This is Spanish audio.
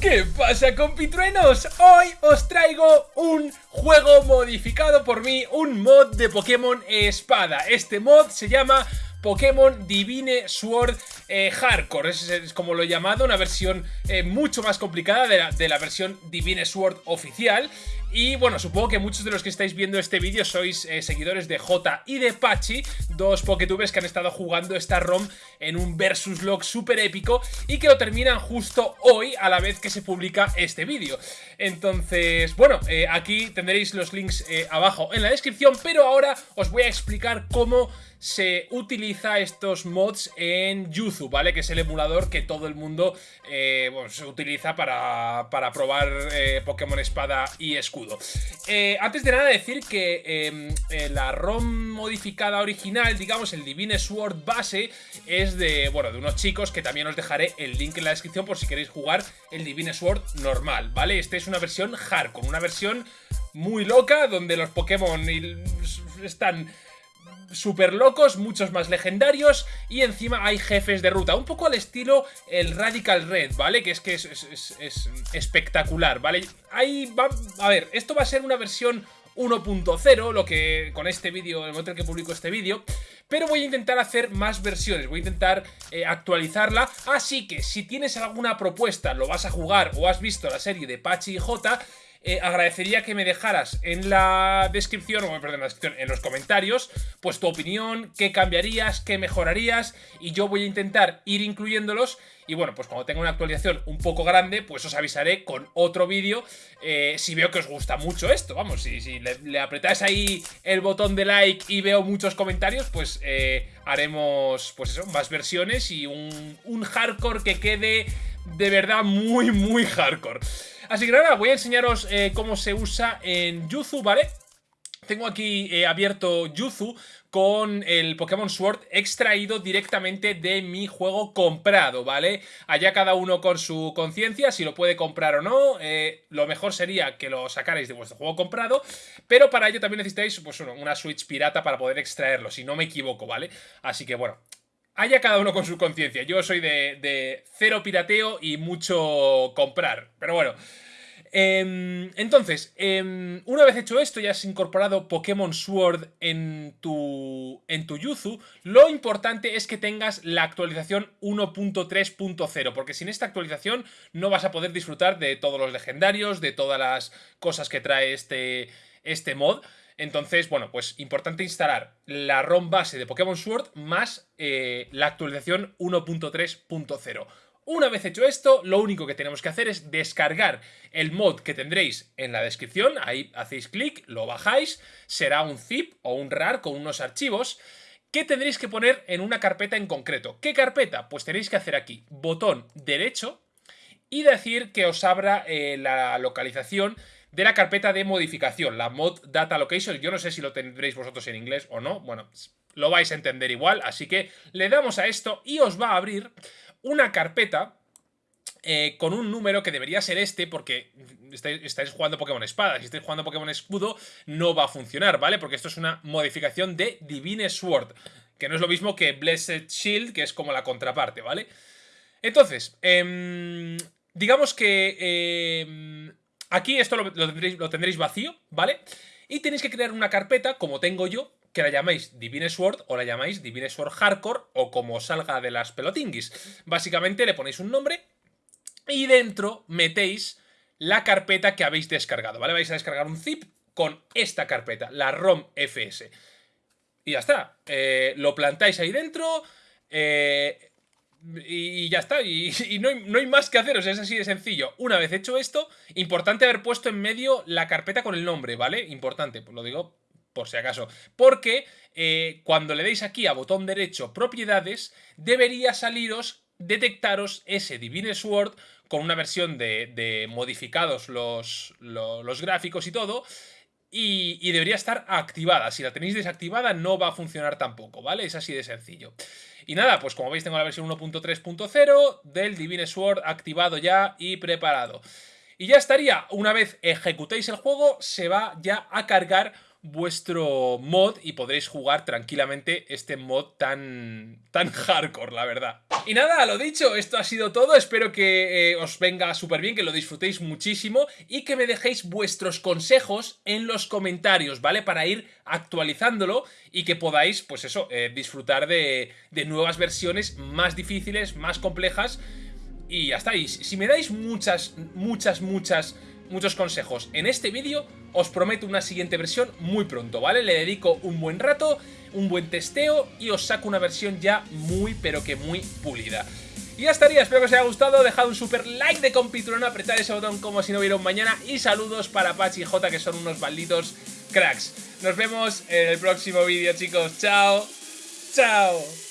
¿Qué pasa compitruenos? Hoy os traigo un juego modificado por mí, un mod de Pokémon Espada. Este mod se llama Pokémon Divine Sword eh, Hardcore, es, como lo he llamado, una versión eh, mucho más complicada de la, versión Divine Sword oficial. Y bueno, supongo que muchos de los que estáis viendo este vídeo sois eh, seguidores de J y de Pachi, dos Poketubers que han estado jugando esta ROM en un versus log súper épico y que lo terminan justo hoy a la vez que se publica este vídeo. Entonces, bueno, aquí tendréis los links abajo en la descripción, pero ahora os voy a explicar cómo se utiliza estos mods en Yuzu, ¿vale? Que es el emulador que todo el mundo eh, se utiliza para, probar eh, Pokémon Espada y Escudo. Eh, antes de nada decir que em, la ROM modificada original, digamos el Divine Sword base, es de, bueno, de unos chicos que también os dejaré el link en la descripción por si queréis jugar el Divine Sword normal, ¿vale? Este es una versión hardcore, una versión muy loca donde los Pokémon están súper locos, muchos más legendarios y encima hay jefes de ruta, un poco al estilo el Radical Red, ¿vale? Que es que es, espectacular, ¿vale? Ahí va, a ver, esto va a ser una versión 1.0, lo que con este vídeo, el momento en que publico este vídeo, pero voy a intentar hacer más versiones, voy a intentar eh, actualizarla, así que si tienes alguna propuesta, lo vas a jugar o has visto la serie de Pachi y J, eh, agradecería que me dejaras en la descripción, o perdón, en la descripción, en los comentarios, pues tu opinión, qué cambiarías, qué mejorarías, y yo voy a intentar ir incluyéndolos, y bueno, pues cuando tenga una actualización un poco grande, pues os avisaré con otro vídeo, eh, si veo que os gusta mucho esto, vamos, si, le, apretáis ahí el botón de like y veo muchos comentarios, pues eh, haremos, pues eso, más versiones y un hardcore que quede de verdad muy, muy hardcore. Así que nada, voy a enseñaros eh, cómo se usa en Yuzu, ¿vale? Tengo aquí eh, abierto Yuzu con el Pokémon Sword extraído directamente de mi juego comprado, ¿vale? Allá cada uno con su conciencia, si lo puede comprar o no, eh, lo mejor sería que lo sacarais de vuestro juego comprado, pero para ello también necesitáis pues, una Switch pirata para poder extraerlo, si no me equivoco, ¿vale? Así que bueno, Haya cada uno con su conciencia. Yo soy de, cero pirateo y mucho comprar. Pero bueno. Em, entonces, em, una vez hecho esto, ya has incorporado Pokémon Sword en tu, en tu Yuzu, lo importante es que tengas la actualización 1.3.0, porque sin esta actualización no vas a poder disfrutar de todos los legendarios, de todas las cosas que trae este, este mod. Entonces, bueno, pues importante instalar la ROM base de Pokémon Sword más eh, la actualización 1.3.0. Una vez hecho esto, lo único que tenemos que hacer es descargar el mod que tendréis en la descripción, ahí hacéis clic, lo bajáis, será un zip o un RAR con unos archivos que tendréis que poner en una carpeta en concreto. ¿Qué carpeta? Pues tenéis que hacer aquí botón derecho y decir que os abra eh, la localización de la carpeta de modificación, la mod data location. Yo no sé si lo tendréis vosotros en inglés o no, bueno, lo vais a entender igual, así que le damos a esto y os va a abrir una carpeta eh, con un número que debería ser este porque estáis, jugando Pokémon Espada. Si estáis jugando Pokémon Escudo no va a funcionar, ¿vale? Porque esto es una modificación de Divine Sword, que no es lo mismo que Blessed Shield, que es como la contraparte, ¿vale? Entonces, em, digamos que em, Aquí esto lo, tendréis, vacío, ¿vale? Y tenéis que crear una carpeta, como tengo yo, que la llamáis Divine Sword o la llamáis Divine Sword Hardcore o como salga de las pelotinguis. Básicamente le ponéis un nombre y dentro metéis la carpeta que habéis descargado, ¿vale? Vais a descargar un zip con esta carpeta, la ROM FS. Y ya está. Eh, lo plantáis ahí dentro. Eh, y, ya está, y, no, hay, más que hacer, es así de sencillo. Una vez hecho esto, importante haber puesto en medio la carpeta con el nombre, ¿vale? Importante, pues lo digo por si acaso. Porque eh, cuando le deis aquí a botón derecho propiedades, debería saliros, detectaros ese Divine Sword con una versión de, modificados los, los, gráficos y todo, y, debería estar activada. Si la tenéis desactivada no va a funcionar tampoco, ¿vale? Es así de sencillo. Y nada, pues como veis tengo la versión 1.3.0 del Divine Sword activado ya y preparado. Y ya estaría, una vez ejecutéis el juego, se va ya a cargar vuestro mod y podréis jugar tranquilamente este mod tan, tan hardcore, la verdad. Y nada, lo dicho, esto ha sido todo, espero que eh, os venga súper bien, que lo disfrutéis muchísimo y que me dejéis vuestros consejos en los comentarios, ¿vale? Para ir actualizándolo y que podáis, pues eso, eh, disfrutar de, de nuevas versiones más difíciles, más complejas y ya está. Y si me dais muchas, muchas, muchas muchos consejos en este vídeo, os prometo una siguiente versión muy pronto, ¿vale? Le dedico un buen rato, un buen testeo y os saco una versión ya muy, pero que muy pulida. Y ya estaría, espero que os haya gustado, dejad un super like de compitrueno, apretad ese botón como si no hubiera un mañana y saludos para Pachi y J que son unos malditos cracks. Nos vemos en el próximo vídeo chicos, chao, chao.